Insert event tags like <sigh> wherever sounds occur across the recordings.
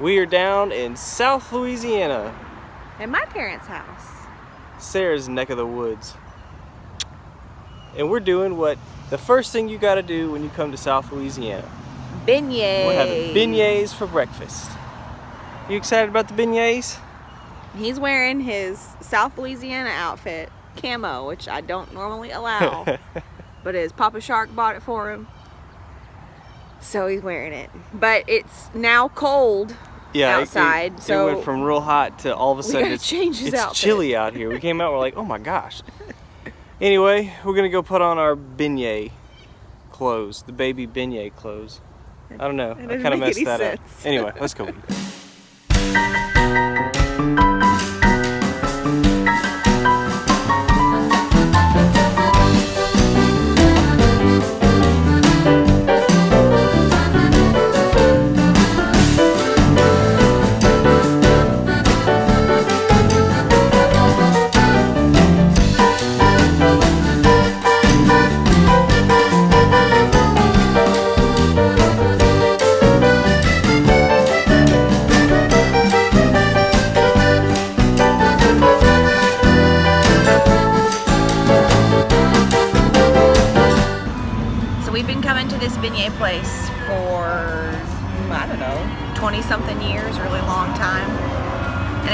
We are down in South Louisiana, At my parents' house. Sarah's neck of the woods. And we're doing what the first thing you gotta do when you come to South Louisiana. Beignets. We're having beignets for breakfast. You excited about the beignets? He's wearing his South Louisiana outfit, camo, which I don't normally allow. <laughs> but his Papa Shark bought it for him. So he's wearing it. But it's now cold yeah, outside, It, so it went from real hot to all of a sudden it's, it's chilly out here. We came out, we're like, oh my gosh. Anyway, we're gonna go put on our beignet clothes, the baby beignet clothes. I don't know. I kind of messed that sense. up. Anyway, let's go. <laughs>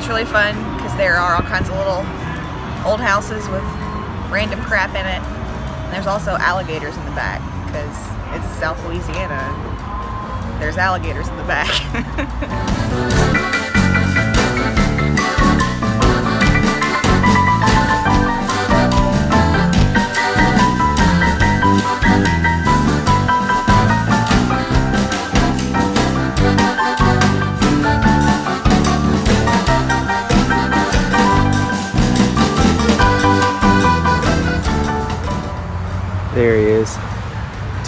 it's really fun because there are all kinds of little old houses with random crap in it. And there's also alligators in the back because it's South Louisiana. There's alligators in the back. <laughs>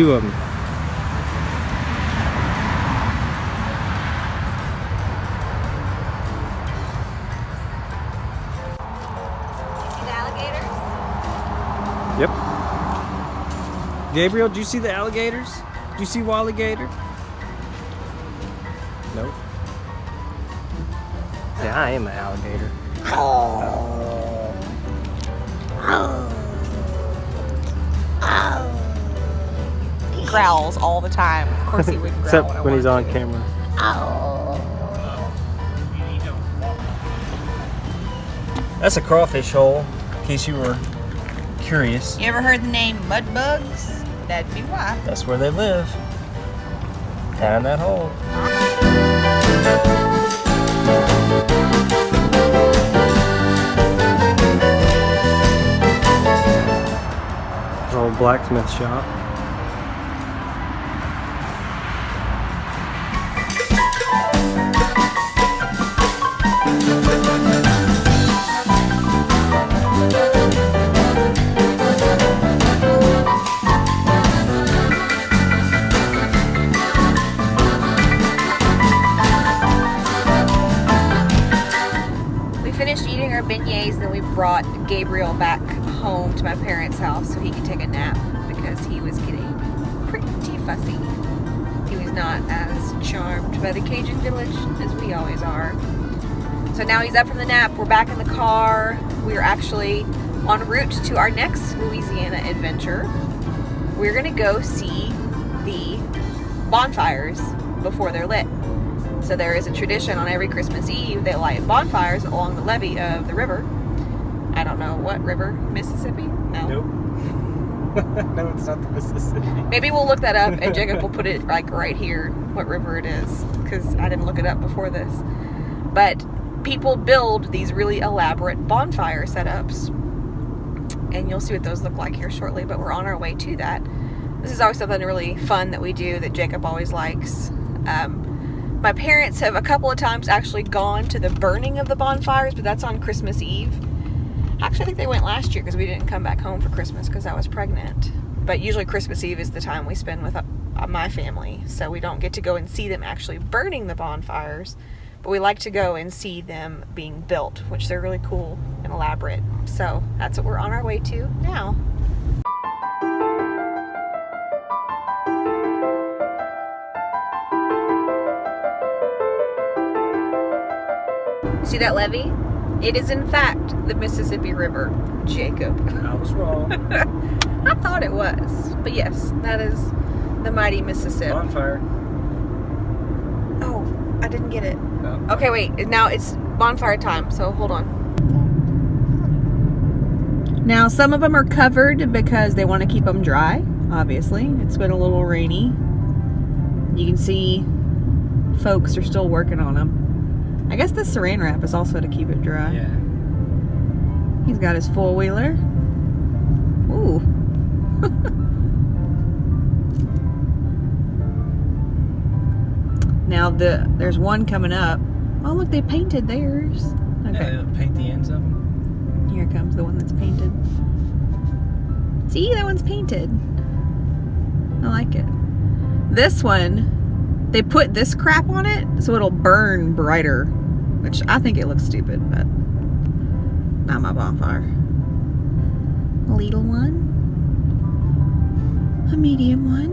Two of them. Yep. Gabriel, do you see the alligators? Do you see Wally Gator? Nope. Yeah, I am an alligator. He growls all the time. Of course he would growl Except when, when he's want on camera. Oh. That's a crawfish hole, in case you were curious. You ever heard the name mudbugs? That'd be why. That's where they live. Down in that hole. Old blacksmith shop. Beignets, then we brought Gabriel back home to my parents' house so he could take a nap because he was getting pretty fussy. He was not as charmed by the Cajun village as we always are. So now he's up from the nap. We're back in the car. We are actually en route to our next Louisiana adventure. We're gonna go see the bonfires before they're lit. So there is a tradition on every Christmas Eve they light bonfires along the levee of the river. I don't know what river, Mississippi? No. Nope. <laughs> no, it's not the Mississippi. Maybe we'll look that up and Jacob will put it like right here what river it is because I didn't look it up before this. But people build these really elaborate bonfire setups. And you'll see what those look like here shortly, but we're on our way to that. This is always something really fun that we do that Jacob always likes. Um, my parents have a couple of times actually gone to the burning of the bonfires, but that's on Christmas Eve. Actually, I think they went last year because we didn't come back home for Christmas because I was pregnant. But usually Christmas Eve is the time we spend with uh, my family, so we don't get to go and see them actually burning the bonfires. But we like to go and see them being built, which they're really cool and elaborate. So that's what we're on our way to now. See that levee? It is in fact the Mississippi River. Jacob. I was wrong. <laughs> I thought it was. But yes, that is the mighty Mississippi. Bonfire. Oh, I didn't get it. Oh. Okay, wait. Now it's bonfire time, so hold on. Now, some of them are covered because they want to keep them dry, obviously. It's been a little rainy. You can see folks are still working on them. I guess the saran wrap is also to keep it dry. Yeah. He's got his four wheeler. Ooh. <laughs> now the there's one coming up. Oh look, they painted theirs. Okay, Yeah, paint the ends of them. here comes the one that's painted. See, that one's painted. I like it. This one, they put this crap on it so it'll burn brighter, which I think it looks stupid, but not my bonfire. A little one, a medium one.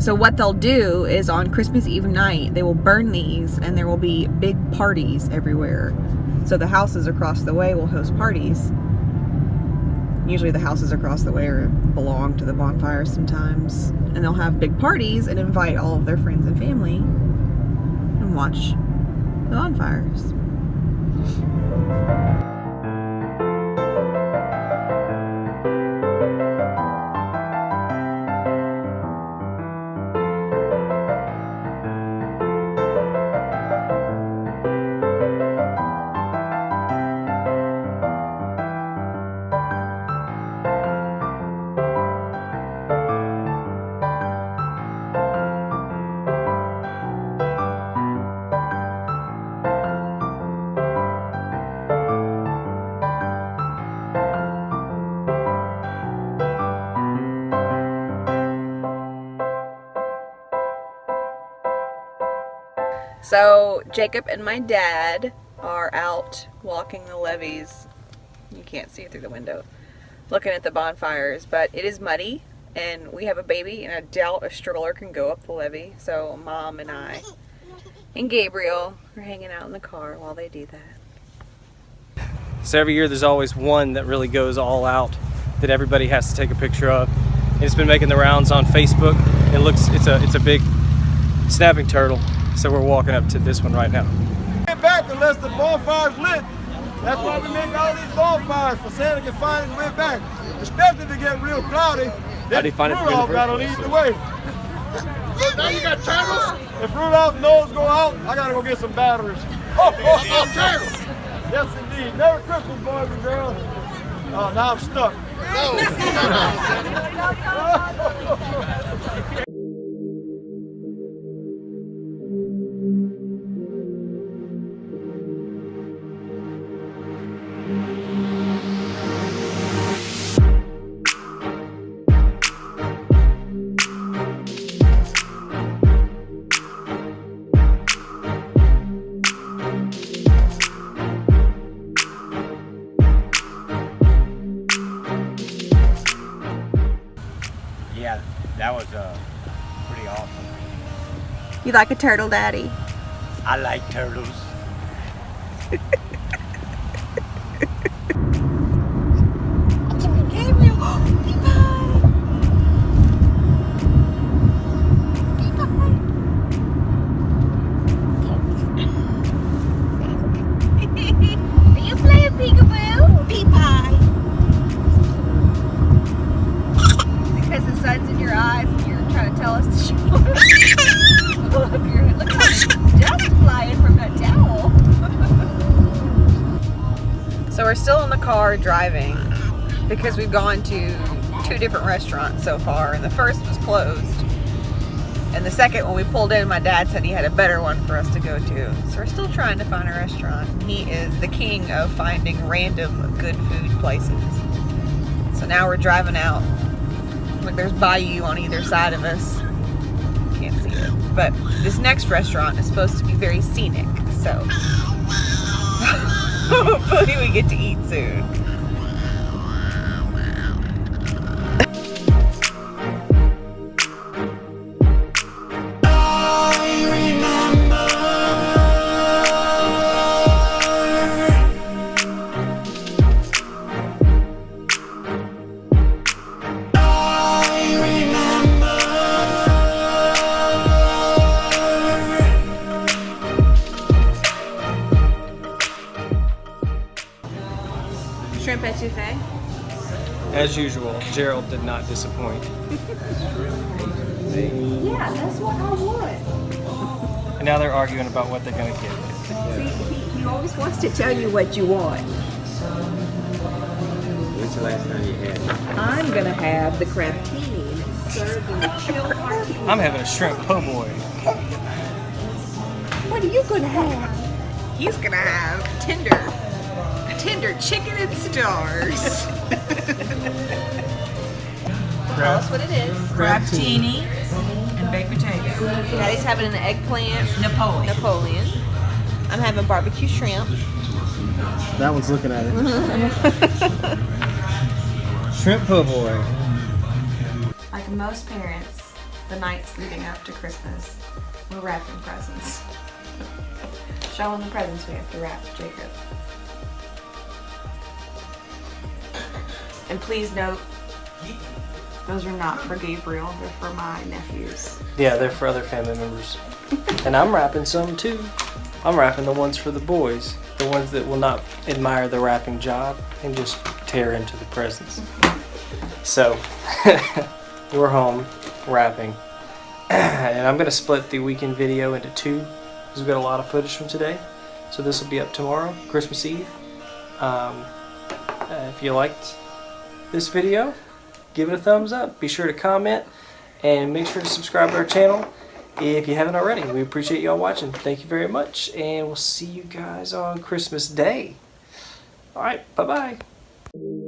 So what they'll do is on Christmas Eve night, they will burn these and there will be big parties everywhere. So the houses across the way will host parties. Usually the houses across the way belong to the bonfire sometimes. And they'll have big parties and invite all of their friends and family and watch the bonfires. So Jacob and my dad are out walking the levees. You can't see it through the window. Looking at the bonfires, but it is muddy and we have a baby and I doubt a stroller can go up the levee. So mom and I and Gabriel are hanging out in the car while they do that. So every year there's always one that really goes all out that everybody has to take a picture of. It's been making the rounds on Facebook. It looks it's a it's a big snapping turtle. So we're walking up to this one right now. get back unless the bonfire's lit. That's why we make all these bonfires for Santa can find his way back. Especially if it get real cloudy. How do you find it from in the Rudolph first gotta lead the way. So now you got turtles? If Rudolph's nose go out, I gotta go get some batteries. Oh, oh, oh turtles! Yes, indeed. Merry Christmas, boys and girls. Oh, now I'm stuck. Yeah, <laughs> You like a turtle daddy? I like turtles. <laughs> so we're still in the car driving because we've gone to two different restaurants so far and the first was closed. And the second, when we pulled in, my dad said he had a better one for us to go to. So we're still trying to find a restaurant. He is the king of finding random good food places. So now we're driving out. Look, there's Bayou on either side of us. Can't see it. But this next restaurant is supposed to be very scenic. So <laughs> hopefully we get to eat soon. As usual, Gerald did not disappoint. <laughs> Yeah, that's what I want. And now they're arguing about what they're going to get. See, he, he always wants to tell you what you want. When's the last time you had it? I'm gonna have the crabtini and it's served in a chilled martini. I'm having a shrimp po' boy. What are you gonna have? He's gonna have tender, tender chicken and stars. <laughs> Tell us what it is. Crabtini and baked potato. Daddy's having an eggplant Napoleon. Napoleon. I'm having barbecue shrimp. That one's looking at it. <laughs> shrimp po' boy. Like most parents, the nights leading up to Christmas, we're wrapping presents. Show <laughs> Showing the presents we have to wrap, Jacob. And please note, those are not for Gabriel, they're for my nephews. Yeah, they're for other family members. <laughs> and I'm wrapping some too. I'm wrapping the ones for the boys. The ones that will not admire the wrapping job and just tear into the presents. So, <laughs> we're home wrapping. <clears throat> and I'm going to split the weekend video into two because we've got a lot of footage from today. So this will be up tomorrow, Christmas Eve. Um, uh, if you liked this video, give it a thumbs up. Be sure to comment and make sure to subscribe to our channel if you haven't already. We appreciate y'all watching. Thank you very much, and we'll see you guys on Christmas Day. All right, bye bye.